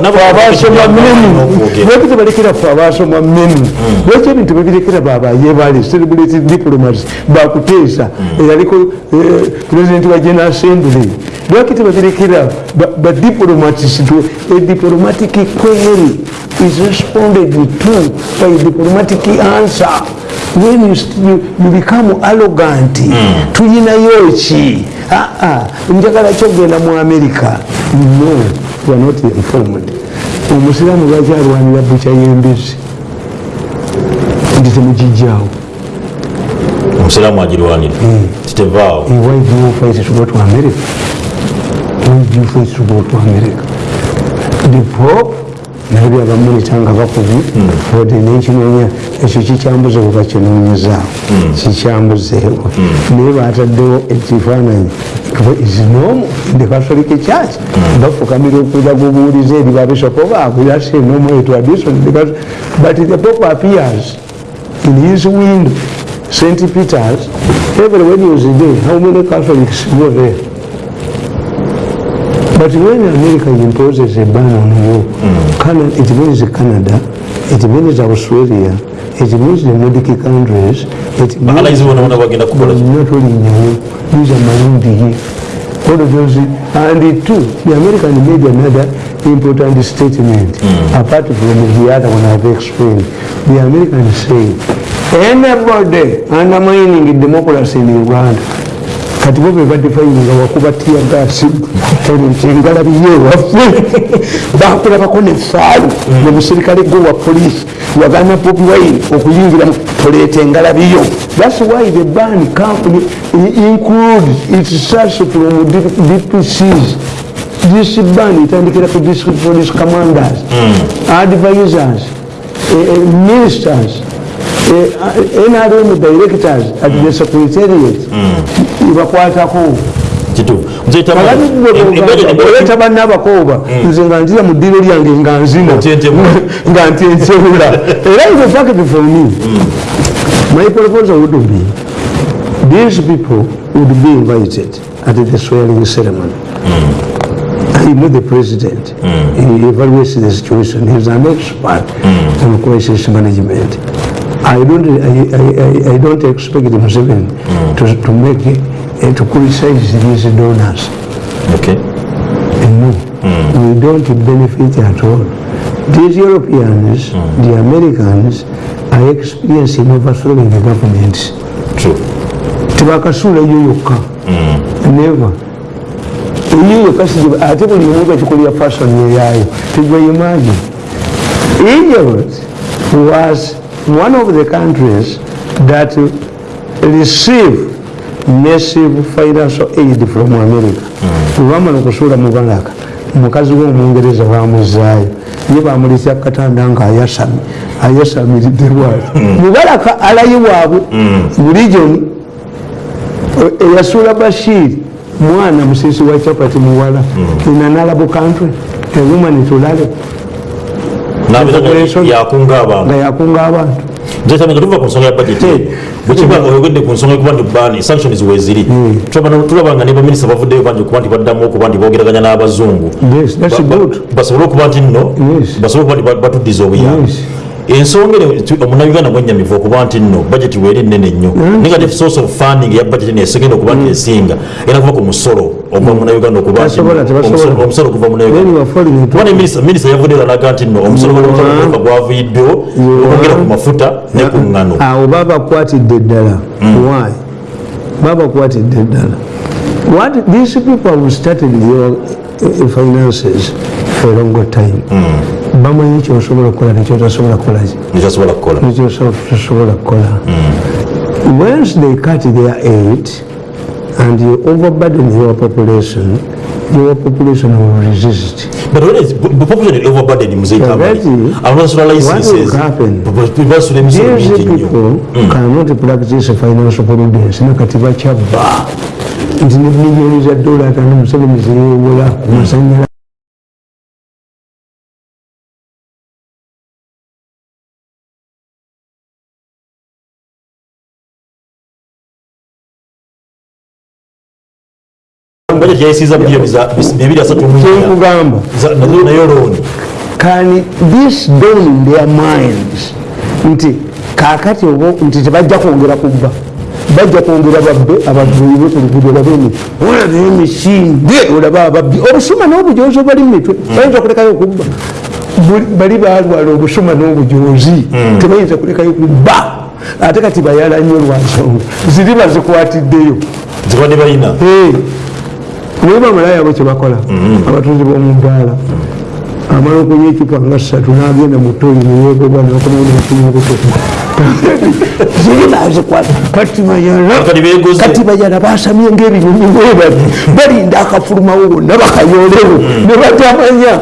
nabo- abasoma menu lwaki tebalekera ffe abasoma menu lwaki ebintu babirekera babayebale celebrate diplomats bakuteesa eyaliko eh, president wa general assembly. Lwaki tebabirekera ba- badiplomats to a diplomatic query is responded to by diplomatic answer. When you, you, you become arrogant tuyinayo ki Ah, ah, njagala kyogenda mu america. No you are not informed. Omusiraamu lwaki alwanira bukya y'embizzi nti temugijjaawo omusiraamu agirwanira kitevaawo? Eh, why do you fight to go to america. Why do you fight to go to america. The pope naye byabamunita nga bakubi ode nenkinoonya ekyo kikyambuze kuba kinoonyezaawo kikyambuzeewo naye bataddewo ekifaananyi isinomu the catholic church bafukamira okuza gubuuliza eri babisoko baabwe that's a normal tradition because but the pope appears in his window. St peter's every wednesday day how many catholics go there? But when America imposes a ban on you, Canada, it means Canada, it means Australia, it means the Nordic countries, it means Baalayizi bona bona bagenda kukola ki? not only nyawo, these are Marundi. All of those, and it two, the American made another important statement, mm. apart from the other one I've explained. The Americans say, anybody undermining democracy in Uganda, kati bo bebadde fayininga wakuba tiyagasi engalabiye waffe. (laughs) Bakulabako nefaalu nomusirikale gwe wa polisi wagana bobi wine okuyingira mu toleeta engalabiyo. Thats why the ban company includes its source from dpcs this ban etandikira ku district police commanders advisors eh, eh, ministers nrm directors at the secretariat ibakwatako kituufu Nze oleta bannabakooba nze nga nzira mu ddiro lyange nga nzina. (laughs) Nga ntyentebula (laughs) era a fact for me my proposal would be these people would be invited at the swearing ceremony. I know the president. He evaluates the situation. He's an expert on crisis management. I don't, I, I, I- don't expect Museveni to, to make, uh, to criticize these donors. Okay. No, we don't benefit at all. these europeans the americans are experiencing overthrowing the governments. True. tebakasuula eyo yokka neva eyo yokka si- ate buli omu bakikolera fashion eyaayo tegweimagine egypt was one of the countries that receive massive financial aid from america. Webamala okusuula mu balaka omukazi w'omungereza bamuzaayo ye ya katanda nga ayasami ayasamiridde lwaki mubalaka alayi waabwe bulijoni eyasuula bashiri mwana musisi wa chapati muwala. In an arab country a woman tulale N'abeera yakunga abantu nga yakunga abantu nzesanga tuva ku nsonga ya budget bwekiba nga oyogedde ku nsonga yokuba nti bani sanctions weziri ne baminisita bavuddeyo bangi okuba nti baddamu okuba nti boogeraganya n'abazungu Yes, that's Ba- ba- good. basobole okuba nti nno Yes. basobole okuba nti ba- batuddiza obuyambi Yes. ensonga eno omunauganda mwennyamivu okuba nti nno budget weeri nnene nnyo negative source of funding ya budget nesegenda okuba nti esinga era kuva ku musolo ogwa munauganda okuba nti Tasobola, tebasobola. omusolo- omusolo guva then you munauganda are falling into kuba ne minisita yavudde eralaga nti nno omusolo gwaleka gwavuyiddwewo okwongera ku mafuta ne ku ŋŋano awo babakwatidde ddala. Why? Babakwatidde ddala. What these people have started your uh, finances for a longer time. Bamanyi kyosobola okukola nekyotasobola kukolaki nekyasobola kukola. Once they cut their aid and you overburden your population your population will resist. But when it's the population overburdened muzeetamani Already, abasula what licenses will happen? These people cannot practice financial prudence. Nakati bakyabba nti ne miliyoni za dola atano museveni zeyewola ku masanyala budget yayisiza bilioni za 234 kyekugamba nayo looni can this dawn in their minds. Nti kakati obo nti tebajja kwongera kubba. Bajja kwongera babbe abavuyibe ku luguudo babeni olaba emisinde olaba ababbi. Obusuma n'obujoozi obali mu mitwe bayinza okulekayo okubba. Bali balwala obusuma n'obujoozi tebayinza kulekayo kubba. Ate kati bayala nnyo lwansonga ziri bazikwatiddeyo zibadde balina naye bamalayo (laughs) abo kyebakola abatuuzi b'omu bbaala amala okunywa ekipa nga ssatu n'agenda mu ttoli neyegoba nakomanekinyukuto ziri bazikwata kati bayala Kati beegoze. kati bayala basamye ng'ebinyonyi webabi balinda akafulumawo bonna bakayolewo ne batamanya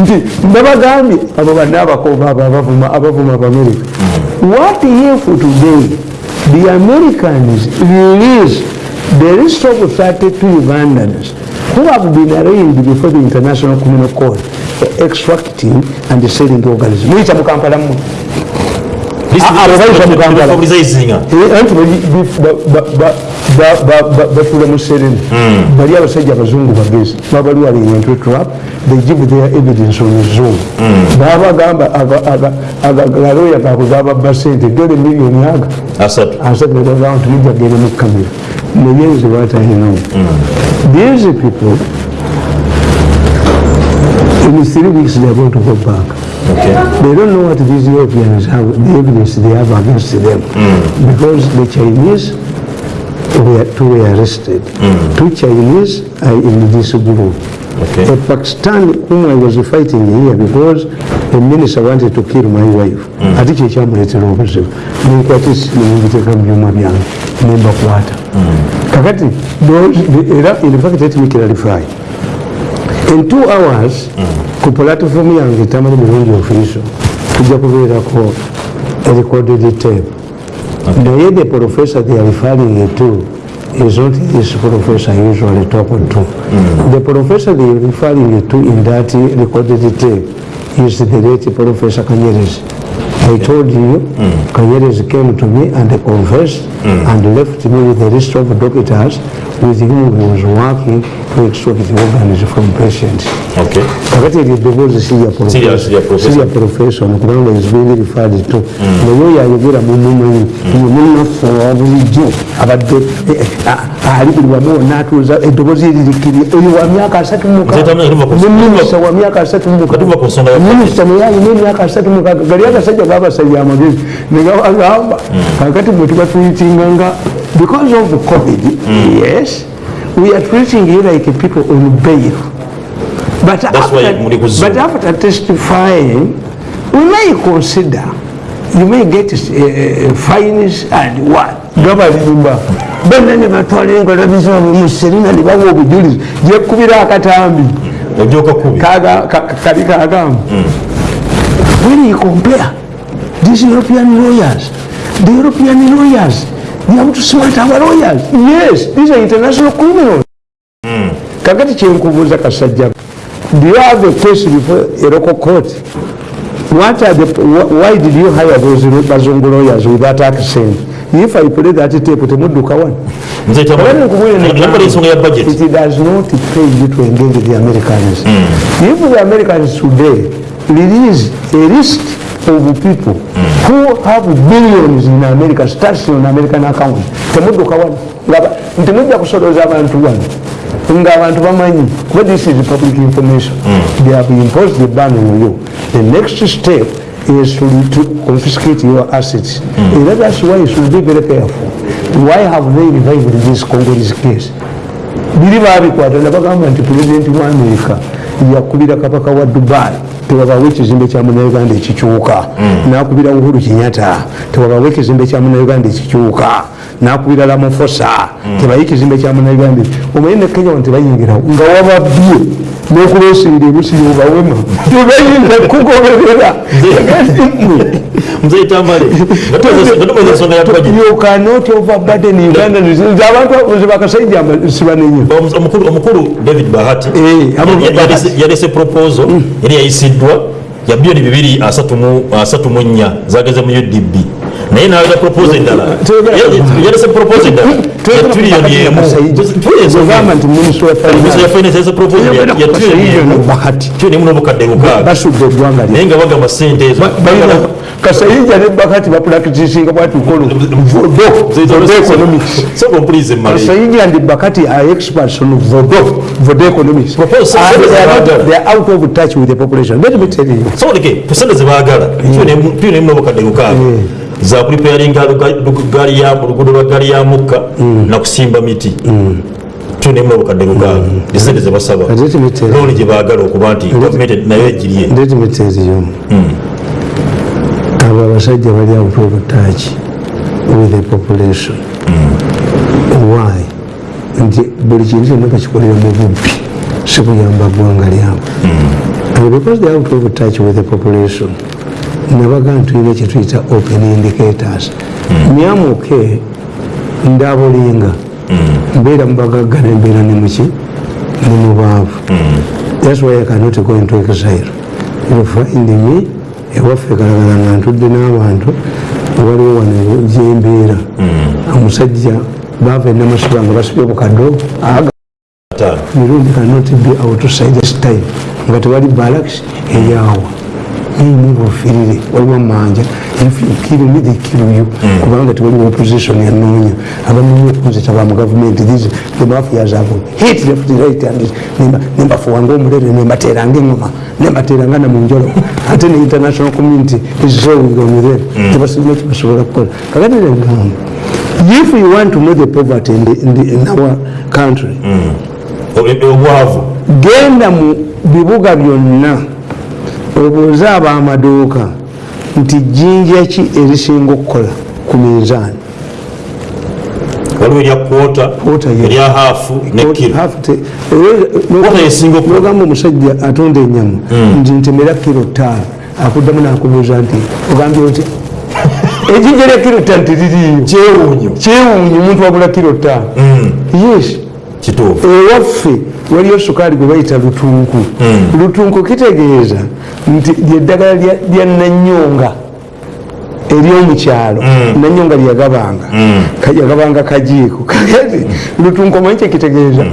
nti nabagambye abo banna abakooba abo abavuma abavuma abamerika what if today the americans release the list of 32 ugandans who have been arraigned before the international criminal court for extracting and selling organisms muyita mu kampala mmwe abo bayita mu kampala anti bali- bif- ba- ba- ba- ba- ba- ba- batuula mu sereni bali abasajja abazungu bagezi. Babali wali into trap they give their evidence on zoom babagamba agaloya gaabwe gababba sente. Dole miliyoni aga asatu. Asagalaga nti mujjagere mu kamera naye nze batalinawo these people in three weeks they are going to go back okay They don't know what these Europeans have, the evidence they have against them. Mm. Because the Chinese were, two were arrested. Mm. Two Chinese are in this group. Okay. A Pakistan whom I was fighting here because the minister wanted to kill my wife. Ati kye kyamuleetera obuzibu. Nenkwatisi nemubiteeka mu byuma byange nembakwata. Kakati era in fact let in two hours ku platform yange tamali bulungi ofiiso tujja kubeerako recorded tape. Naye the professor they are referring to is not this professor usually talk to the professor they are referring to in that recorded tape is the late professor Kanyerezi I told you Kanyerezi came to me and confessed and left me with a list of doctors with whom he was working to extract the organs from patients. okay kakati eryo eddoboozi Sirya- sirya profession. sirya profession kubanga is being referred to naye oyo ayogera mumumanyi ye munaffe owa bulijjo abadde eh, eh, ali buli wamu wonna atuuza eddoboozi eririkiri oyo wa myaka asatu Nzeta mna tuva ku- muminisita wa myaka asatu Katuva ku nsonga ya minisita naye alina emyaka asatu mukaaga gali agasajja babasajja amagezi negabagamba kakati bwe tuba tuyitinga nga because of the covid yes we are treating you like people on bail. But after, but after testifying, we may consider, you may get uh, fines and what? gabalimba bonna ne batwala enkola bizabwe mu serina ne bawa obujulizi gyekubira akatambi? Kali kagamba when you compare these european lawyers the european lawyers they have to smart our lawyers. Yes these are international criminals. Kakati kyenkubuuza kasajja do you have a case before a local court? What are the wh- why did you hire those bazungu lawyers with that accent? If i play that tape temudduka wano nzeta Kabani nkubwire ne namba ensonga ya budget. It does not pay you to engage the Americans. If the Americans today release a list of people who have billions in America, stashed on American accounts, temudduka wano Ngaba- nti mujja kusoloza abantu wano ng'abantu bamanyi kuba this is public information? They have imposed the ban on you. The next step is to, to confiscate your assets. Era that's why you should be very careful. Why have they revived this congolese case? Biri babikwata nabagamba nti pulezidenti wa amerika yakubira kabaka wa dubai tewabawo ekizimbe kya munauganda ekikyuka. Nakubira uhuru kinyata tewabawo ekizimbe kya munauganda ekikyuka. Nakubira lamufosa tebayi ekizimbe kya munauganda. Omanyi ne kenya wano tebayingirawo nga wababbye nokulosinga ebusiri obawema tebayinza kugoberera you cannot overburden uganda abantu bakasajja sibanenye omukulu omukulu david bahati. Eh, yalese- proposal yali yayisiddwa ya bilioni bibiri asatu mu nnya zageze mu udb naye endala Tuyogera- Ya- yalese proposal endala ya trillioni emu ogamba nti minisitule Minisitule ya finance yalese proposal ya- ya trillioni emu bahati trillioni emu n'obukadde naye nga bagamba sente ezo kasayinja ne bakati bapulakitisinga bwatukola vodo economics kasayinja and bakati are experts on vodo vodo economics Propose- they are Propose- out of touch with the population let me tell you soboleke kusente zebaagala trillioni emu n'obukadde lukaaga za kulipeyaringa gaali ya oluguudo lwa gaali ya mukka nakusimba miti. Trillioni emu n'obukadde lukaaga esente zebasaba looni gye baagala okuba nti gavumenti nayo egirye you abo abasajja bali out of touch with the population. Why? Nti buli kintu kyonna bakikolera mu bubbi. Si kuyamba ggwanga lyabwe. Because they out of touch with the population nabaga ntulina kyetuyita open indicators. Nyamuke ndabulinga mbeera mubagagga nembeera nemuki nemubaavu That's why I cannot go into exile. You find me ewaffe kalagala nga ntudde n'abantu waliwo wano gyembeera omusajja baava enamasiba nga basibye obukaddo mirundi cannot be outside this time nga tewali balaks eyaawa nimubufirire waliwo manja. If you kill me they kill you kubanga tewaliwo opposition yanoonya abanoonya okunzita ba mu gavumenti these the mafias have hit left right and nemba- nembafuwanga omulere nembateranga engoma nembateranga na munjolo (laughs) ate ne international community. Is showing on them tebasilina kyebasobola kukola kakati negamba if you want to know the poverty in, the, in, the, in our country obwavu genda mu bibuga byonna obuuze ab'amaduuka nti jjinja ki erisinga okukola ku minzaani? Waliwo erya kwota Kwota, yes. erya haafu ne kiro Kwota yesinga okukola. nogamba omusajja atunda ennyama nti ntemera kiro ttaano. Akuddamu nakubuuza nti ogambye otya (laughs) ejjinja lya kiro ttaano teririiyo. Kyewuunyo. Omuntu wagula kiro ttaano. Yes. Kituufu. Ewaffe waliyo sukaali gwe bayita lutunku. Lutunku kitegeeza nti lyeddagala lya- nanyonga eryomukyalo nanyonga lyagabanga. Yagabanga kajiiko. (laughs) Kagati lutunkomanyi kyekitegeeza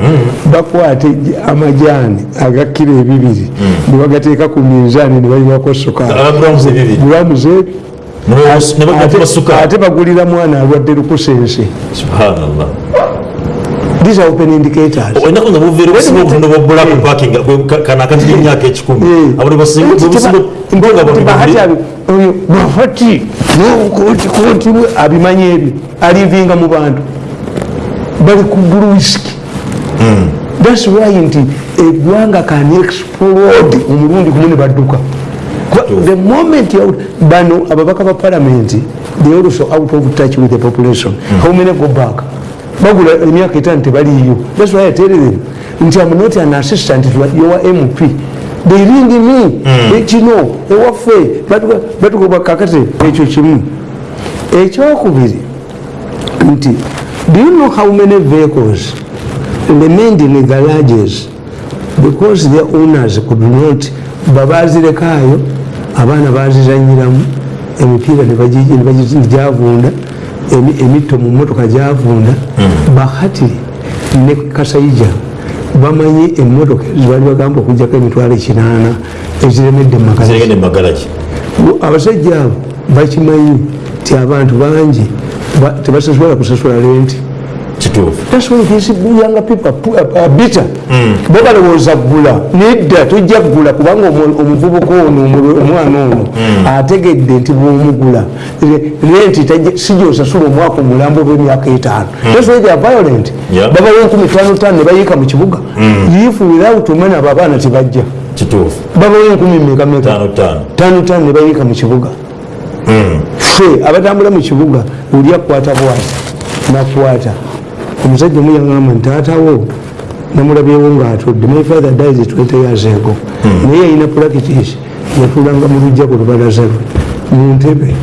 bakwate amajani agakiro ebibiri nebagateeka ku minzaani nebayibako sukaali. Abagulamuzi ebibiri? Gulamu zebi nebagula sukaali ate bagulira mwana alwadde lukusense these are open indicators. Ennaku nga buveera obusinga obutondo bwobbula ku parking kana akati emyaka ekikumi Eh. abuli bahati abi- oyo bahati koti bwe abimanyi ebyo alivinga mu bantu bali ku buluwisiki thats why nti eggwanga kan explode omulundi gumu ne badduka. Kwa- the moment you- bano ababaka ba palamenti they also out of touch with the population. How many go back bagula emyaka etaano tebaliyo thats why them nti am not an assistant your mp they ring me. Ekino ewaffe batugoba kakati ekyo kimu. Ekyokubiri nti do you know how many vehicles remained in garages? Because their owners could not. Babazirekayo abaana bazizanyiramu emipiira gyavunda emito mu motoka gyavunda bahati ne kasayija bamanyi emotoka zibali bagamba okujjako emitwalo ekinaana eziremedde mu magala zirengedde mumagalagi abasajja abo bakimanyi ti abantu bangi ba- tebasasobola kusasula lenti kituufu That's why these young people are bitter. bo balowooza ggula nedda tojja ggula kubanga omu- omuvubuka ono omwana ono ategedde nti bwomugula. Renti tajja- si gyosasula omwaka omulambo bw'emyaka etaano. That's why they are violent. Babawo enkumi tano tano ne bayiika mu kibuga. If without money abo abaana tebajja. Kituufu babawo enkumi meka meka tano tano ne bayiika mu kibuga. Ffe abatambula mu kibuga oli akwata bwati nakwata omusajja omuyagamba nti taatawo namulabyewo ngaatudde my father dies 20 years ago. Naye yalina practice yatulanga mu lujja ku lubalaza lwe mu ntebe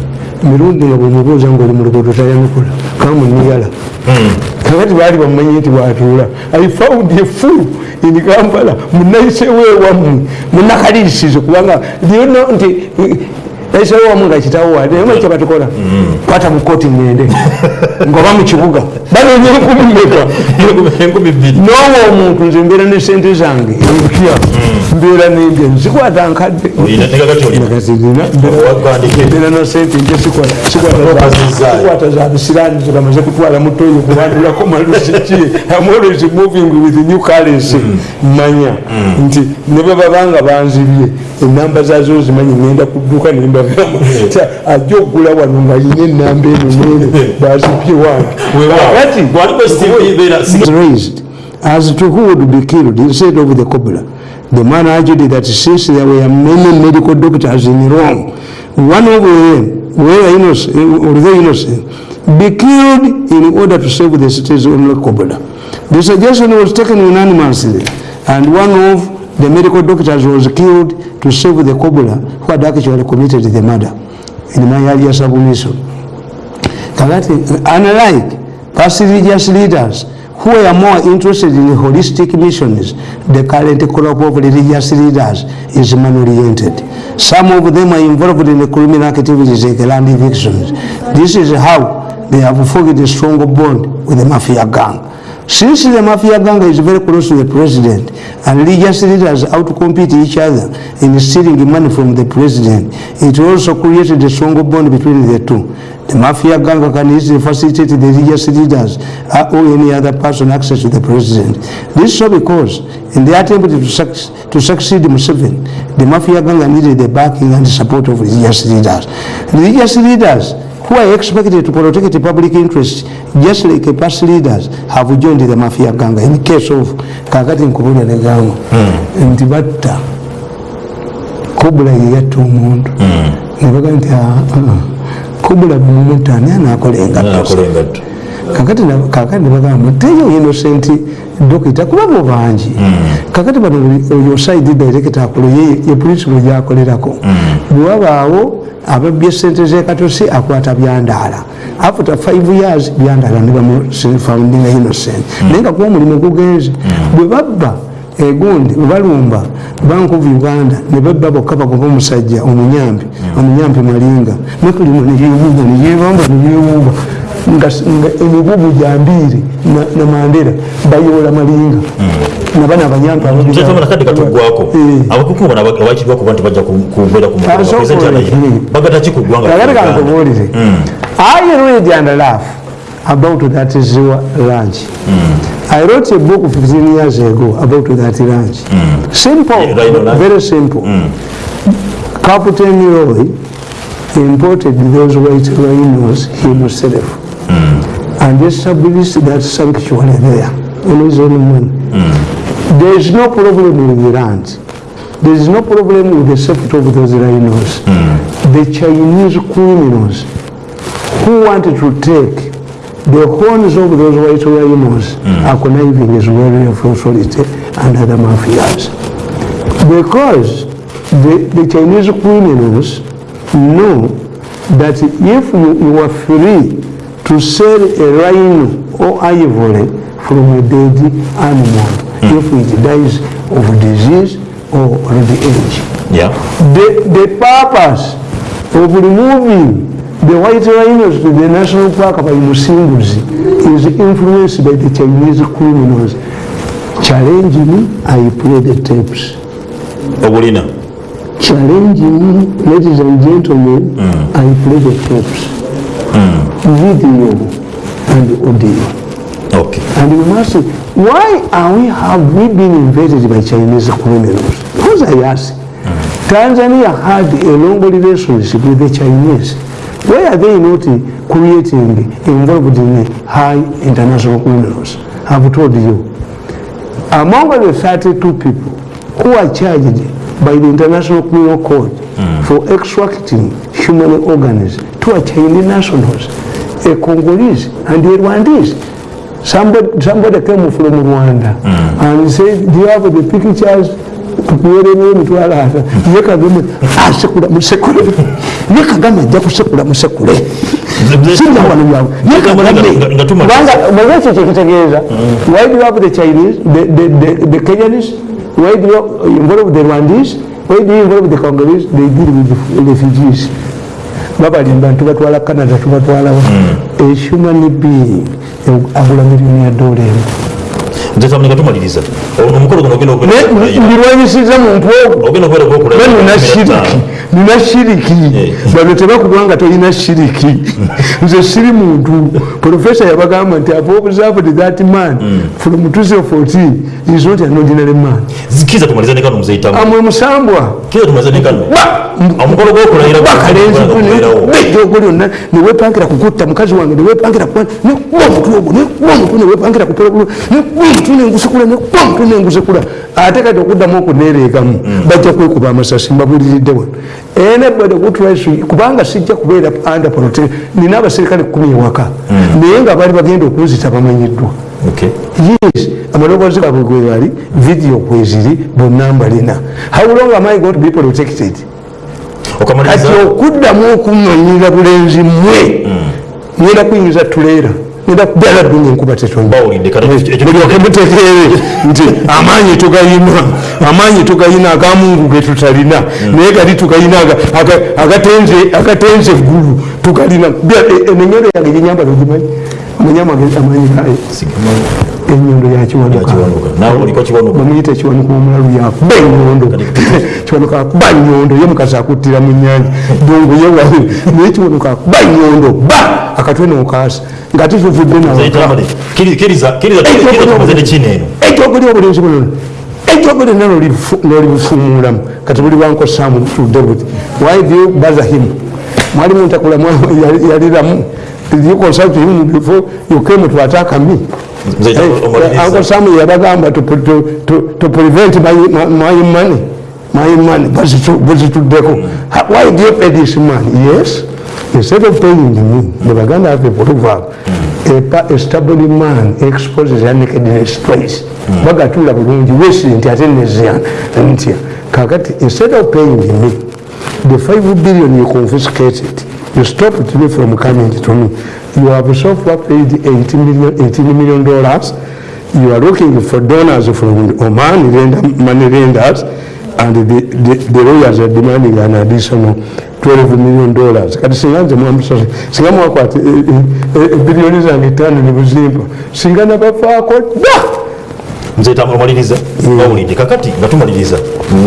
mirundi nga bwemubuuza ngaoli mu luguudo tayanukula kamuniyala kakati baali bamumanyi nti watuula i found a fool in kampala munayisewo ewammwe munakalirisize kubanga lyono nti nayisewo wamu nga kitawo wade naye maki kyebatukola. Kwata mu koti ngende ngaoba mu kibuga. Banoonya enkumi meka noowa omuntu nze mbeera ne sente zange empya. Mbeera nendya nzikwata nkadde. Olina- ne kakati olina. Wagandike. mbeera na sente nje sikwata- za- bisirani zebamaze kutwala mutoyo kubandulako malusiki am always moving with new currency. Manya. Nti ne bwe babanga banzibye enamba zazo zimanyi ngenda kudduka nembagamba (laughs) ajja okugula wano nga enamba eno nene (laughs) bazibye wange Kakati, bwaliko steve beera was raised. As to who would be killed instead of the cobbler. The man argued that since there were many medical doctors in Rome, one of them, were innocent, although innocent, be killed in order to save the city's only cobbler. The suggestion was taken unanimously, and one of the medical doctors was killed to save the cobbler who had actually committed the murder. In my earlier submission. Kagati, unlike past religious leaders who were more interested in holistic missions, the current crop of religious leaders is man-oriented. Some of them are involved in criminal activities like land evictions. This is how they have forged a strong bond with the mafia gang. Since the mafia gang is very close to the president and religious leaders outcompete each other in stealing money from the president, it also created a strong bond between the two. The mafia gang can easily facilitate the religious leaders or any other person access to the president. This is so because in the attempt to, suc- to succeed Museveni, the mafia gang needed the backing and support of religious leaders. Religious leaders who are expected to protect the public interest just like past leaders have joined the mafia gang in case of kakati nkubulira negamba nti batta. Kobula yeyatta omuntu. Nebaga nti kobula bumutta ani anakola engatto? Nakola engatto. Kakati kakati nebagamba teyo innocent dokita kuba bo bangi. Kakati bano oyo side director akulu ye ye principal gyakolerako. Bwe wabaawo ababbye sente zekatosi akwata byandaala. After five years byandaala ne bamufoundinga innocent. Naye nga kuba omulimu gugenze. Bwe babba egundi webalumba bank of uganda ne bebba bokka bagoba omusajja omunyambi omunyambi malinga. Nekulimo neyewuuba neyebamba neyewuuba nga nga emibugu gyambiire na mandera bayoola malinga. Nabana abanyambi nzetamana kadde katuggwako Eh. abakukuba abakirwa kuba nti bajja kubeera ku Asokole. bagata ki ku ggwanga Kagaleka nkubuulire. I read and laugh about that Ziwa ranch. I wrote a book 15 years ago about that ranch. Simple, Yeah, Rhino Ranch. very simple. Captain Roy imported those white rhinos himself Hmm. and established that sanctuary there on his own money. Hmm. There is no problem with the land. There is no problem with the safety of those rhinos. Hmm. The Chinese criminals who wanted to take the horns of those white rhinos are conniving as well with authority and other mafias. Because the, the Chinese criminals know that if you, you are free to sell a rhino or ivory from a dead animal, if it dies of disease or old age, Yeah. the, the purpose of removing the white rhinos to the national park by Musimbuzi is influenced by the Chinese criminals. Challenge me, I play the tapes. obulina Challenge me, ladies and gentlemen, I play the tapes. Video and audio. okay And you must say, why are we, have we been invaded by Chinese criminals? Because I ask, Mm. Tanzania had a long relationship with the Chinese. Why are they not creating, involved in high international criminals? I've told you. Among the 32 people who are charged by the International Criminal Court mm. for extracting human organs, two a Chinese nationals, a Congolese and a Rwandese. Somebody, somebody came from Rwanda and said, do you have the pictures? tukuwereyo emitwalo ata ye kagame asekula musekule ye kagame ajja kusekula musekule sijja wano byawe ye kagame kubanga bweba kyekitegeeza why do you have the chinese the, the, the, the kenyans? Why do you involve the rwandese? Why do you involve the congolese? They deal with the refugees babalimba tubatwala canada tubatwalawo. A human being. Agula miliyoni ya dola emu nzetamani katumaliriza omukolo guno mbirwanyisiza muntu ogwo ogenda okubeera gwokulayo Bwe nina shiriki nina shiriki. (laughs) Bano tebakubwa nga tolina shiriki. (laughs) Nze siri muntu. Profesa yabagamba nti ave observed that man? From 2014 is not an ordinary man. Kiza amwe musambwa. Kiza omukolo gw'okulayira bejjogo lyonna newepangira kukutta mukazi wange newepangira kuba nekuba omutwe ogwo nekuba omutwe newepangira kupologolo nekuba omutwe nengusekula nekuba omutwe nengusekula ate kati okuddamu okuneereegamu bajja kwekuba amasasi mbabuliridde wano enebade kutwaisu kubanga sijja kubeera under prote nina abaserikale kumi ewaka. Naye nga baali bagenda okunzita bamanyiddwa. Yes amaloboozi gaabwe gwe bali video kweziri bonna mbalina how long am i going to be protected? Kati okuddamu okumanyira bulenzi mmwe. Ngenda kuyingiza tuleera ngenda kubyala ddunga enkuba tetonda bawulidde kati ekyo- mulyoke mutegeere. Nti amaanyi tugayina amaanyi tugayina agamungu ge tutalina naye gali tugayina aga- aga- agatenze- eggulu tugalina. Bya- enenyondo yange gyenyambala ogimanyi manyamu amaanyi gayo enyondo oliko kiwanuka bamuyita ekiwanuka omulalu yakuba enyondo kiwanuka akuba nyondo. Ye mukazi akuttira mu nyanja dongo yewawe (laughs) naye kiwanuka akuba nyondo. Ba! Akatwe nokaasa nga tituvudde Zeyitamu, kiri- kiriza kiriza kiriza tumaze ne kino eno ekyoguli obulenzi bunono ekyoguli na nolibufumulamu kati buli wankosamu tudde buti why do you bother him? Mwali muntakulamu (laughs) yaliramu did you consult him before you came to attack me Hey. Uncle Sam yabagamba to, to, to, to prevent my, my, my money my money buzituddeko why do you pay this man yes instead of paying me the baganda have a proverb a, a stubborn man exposes their nakedness twice bagatula bulungi wesire nti ate nezya ntya kakati instead of paying me the 5 billion you confiscated you stopped me from coming to me you have so far paid 18 million, 18 million dollars you are looking for donors from Oman, money lenders, and the, the, the lawyers are demanding an additional 12 million dollars. Kati singa nze mwamusose, singa mwakwata bilioni zange ttaano ne buzimba, singa nabafaako dda! Nze tambula maliriza bawulidde kakati nga tumaliriza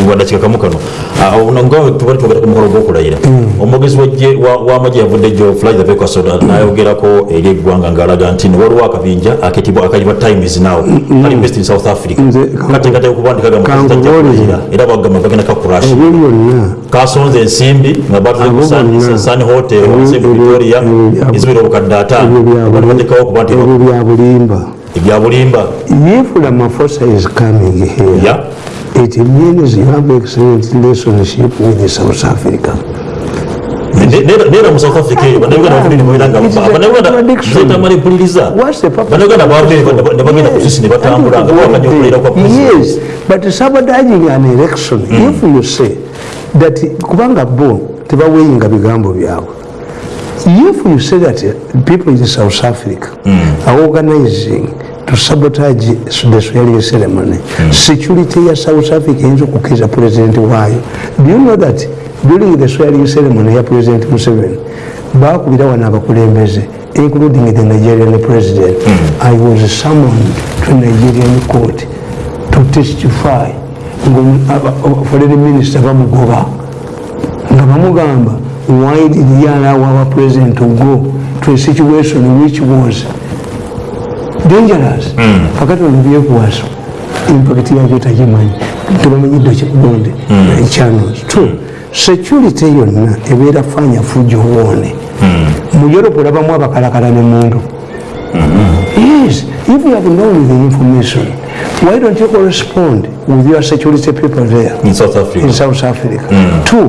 wadakika kamu kano Ah, ono nga tubali twogera ku mukolo gw'okulayira omwogezi w'eggye- wa- w'amagye yavudde jo flythe pekosoda nayogerako eri eggwanga ng'alaga nti no waliwo akabinja aketibwa akayibwa times now kali based in south africa Nze- kateekateeka okubandikaga mutajja kulayira era bagamba bagenda kakurash Ebyo byonna kasonze ensimbi nga batuze ku Abo Sun- bonna. sun hotel Ebyo- wansi mu ebyo- victoria ebyo bya- ezibira obukadde ataano ebyo bya abantu buli- batekawo okuba nti ebyo bya bulimba. ebya bulimba If Ramaphosa is coming here, ya it means you have excellent relationship with South Africa. neera mu south africa eyo bannayuganda bavudde nebabeera nga It is a bannayuganda contradiction. zetamala empuliriza What's the purpose? bannayuganda bavudde ne bagenda ku sisi ne batambula nga bawakanya okulayira kwa Yes, but sabotaging an election, if you say that kubanga bo tebaweyinga bigambo byabwe if you say that people in South Africa are organizing to sabotage the swearing ceremony, security ya South Africa eyinza okukkiriza president waayo. Do you know that during the swearing ceremony ya President Museveni baakubira wano abakulembeze including the Nigerian president. I was summoned to Nigerian court to testify. Foreign minister bamugoba. Nga bamugamba why did he allow our president to go to a situation which was dangerous kakati ono byekwaso impact yakyo takimanyi tebamanyidde kibonde channels two security yonna ebeera fanya fujo woone mu europe olabamu abakalakala ne mundu. Yes, if you have known the information, why don't you correspond with your security people there? In south africa. In South Africa? Mm. Two,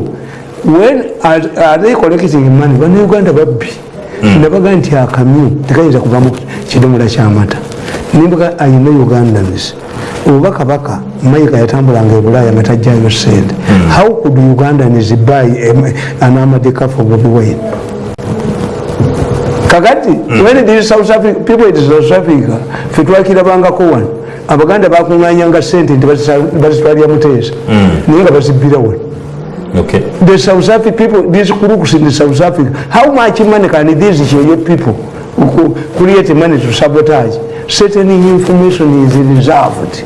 when are, are they collecting money? Bannayuganda babbi ne bagaa nti akamyu tekayinza kuvamu kidomola ky'amata nimbuga ayina ugandans oba kabaka mayiga yatambulanga e bulaaya nga tajjayo sente how could ugandans buy an car for Bobi Wine? kakati when it is South Africa, people in South Africa. Fe twakirabangako wano abaganda bakuŋŋanyanga sente nti bazitwalira muteesa naye nga bazibbira wano okay. The South African people, these crooks in South Africa, how much money can these Chiyo people who create money to sabotage? Certain information is reserved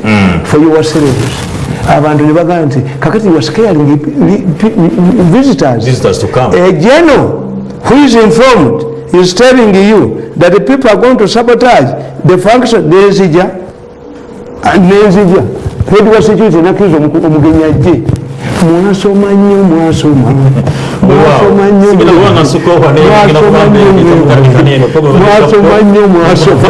for your service. abantu ne bagamba nti kakati are scaring the- the- the visitors. Visitors to come. A general who is informed is telling you that the people are going to sabotage the function nenzija nenzija head wa security nakiriza omu- omugenyi ajje mwasoma nnyo mwasoma mwasoma nnyo mwasoma nnyo mwasoma